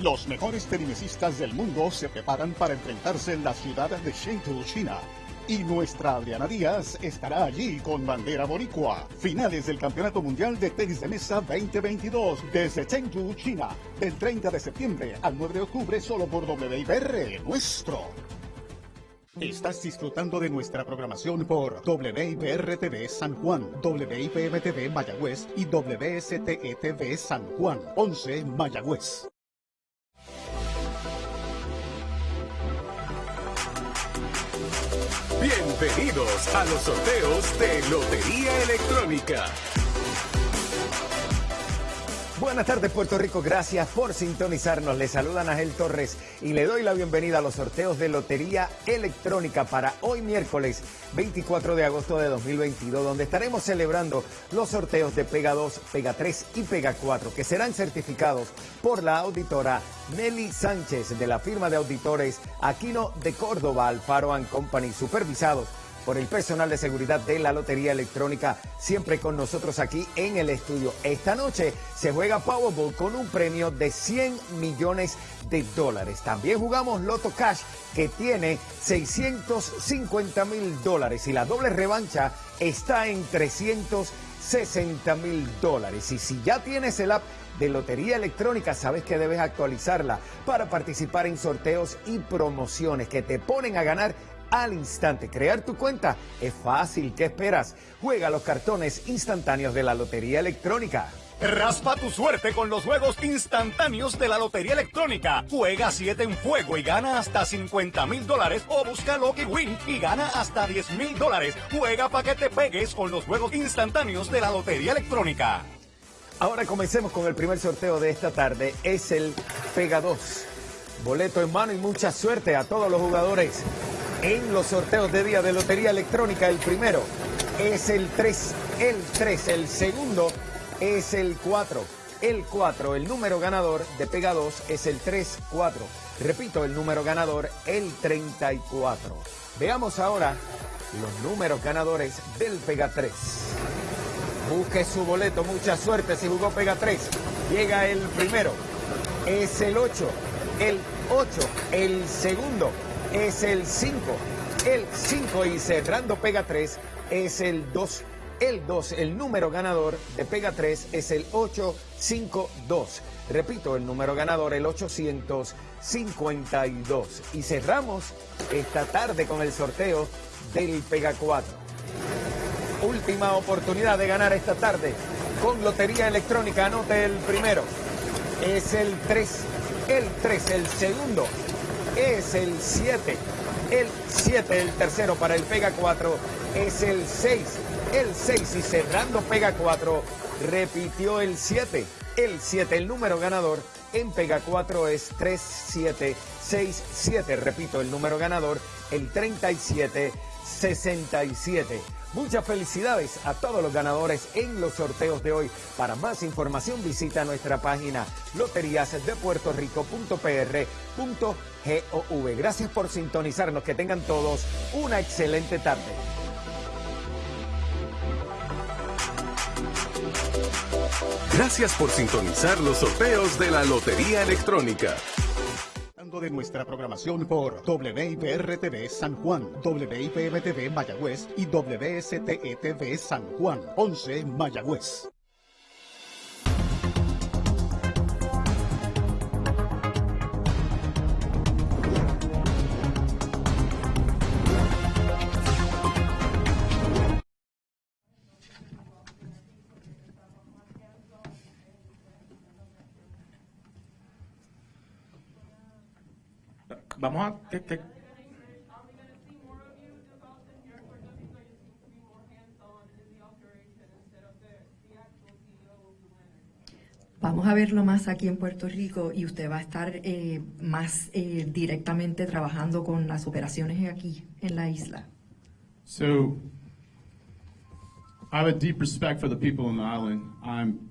Los mejores tennisistas del mundo se preparan para enfrentarse en la ciudad de Chengdu, China. Y nuestra Adriana Díaz estará allí con bandera boricua. Finales del Campeonato Mundial de Tenis de Mesa 2022 desde Chengdu, China. Del 30 de septiembre al 9 de octubre solo por WIPR nuestro. Estás disfrutando de nuestra programación por WIPR TV San Juan, WIPM TV Mayagüez y WSTE TV San Juan, 11 Mayagüez. Bienvenidos a los sorteos de Lotería Electrónica. Buenas tardes Puerto Rico, gracias por sintonizarnos. Le saluda Ángel Torres y le doy la bienvenida a los sorteos de Lotería Electrónica para hoy miércoles 24 de agosto de 2022, donde estaremos celebrando los sorteos de Pega 2, Pega 3 y Pega 4, que serán certificados por la auditora Nelly Sánchez de la firma de auditores Aquino de Córdoba, Alfaro Company, supervisados por el personal de seguridad de la Lotería Electrónica, siempre con nosotros aquí en el estudio. Esta noche se juega Powerball con un premio de 100 millones de dólares. También jugamos Loto Cash, que tiene 650 mil dólares y la doble revancha está en 360 mil dólares. Y si ya tienes el app de Lotería Electrónica, sabes que debes actualizarla para participar en sorteos y promociones que te ponen a ganar al instante. Crear tu cuenta es fácil. ¿Qué esperas? Juega los cartones instantáneos de la Lotería Electrónica. Raspa tu suerte con los juegos instantáneos de la Lotería Electrónica. Juega 7 en fuego y gana hasta 50 mil dólares o busca Lucky Win y gana hasta 10 mil dólares. Juega para que te pegues con los juegos instantáneos de la Lotería Electrónica. Ahora comencemos con el primer sorteo de esta tarde. Es el Pega 2. Boleto en mano y mucha suerte a todos los jugadores en los sorteos de día de Lotería Electrónica. El primero es el 3, el 3, el segundo es el 4, el 4, el número ganador de Pega 2 es el 3, 4. Repito, el número ganador, el 34. Veamos ahora los números ganadores del Pega 3. Busque su boleto, mucha suerte si jugó Pega 3. Llega el primero, es el 8, el 8, el segundo es el 5. El 5 y cerrando Pega 3 es el 2. El 2, el número ganador de Pega 3 es el 852. Repito, el número ganador, el 852. Y cerramos esta tarde con el sorteo del Pega 4. Última oportunidad de ganar esta tarde con Lotería Electrónica. Anote el primero. Es el 3. El 3, el segundo es el 7. El 7, el tercero para el Pega 4 es el 6. El 6 y cerrando Pega 4 repitió el 7. El 7, el número ganador en Pega 4 es 3767. Repito, el número ganador, el 3767. Muchas felicidades a todos los ganadores en los sorteos de hoy. Para más información visita nuestra página loteriasdepuertorico.pr.gov. Gracias por sintonizarnos. Que tengan todos una excelente tarde. Gracias por sintonizar los sorteos de la Lotería Electrónica de nuestra programación por WIPR-TV San Juan, WIPM-TV Mayagüez y WSTE-TV San Juan, 11 Mayagüez. Vamos a... Vamos a verlo más aquí en Puerto Rico y usted va a estar eh, más eh, directamente trabajando con las operaciones aquí en la isla. So, I have a deep respect for the people on the island. I'm